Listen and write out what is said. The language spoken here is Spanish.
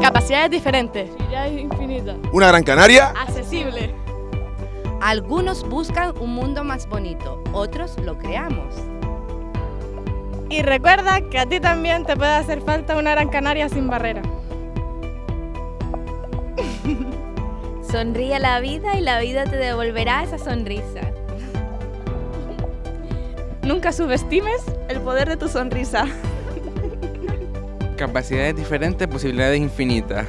Capacidades diferentes. Infinitas. Una Gran Canaria. Accesible. Algunos buscan un mundo más bonito, otros lo creamos. Y recuerda que a ti también te puede hacer falta una Gran Canaria sin barrera. Sonríe a la vida y la vida te devolverá esa sonrisa. Nunca subestimes el poder de tu sonrisa. Capacidades diferentes, posibilidades infinitas.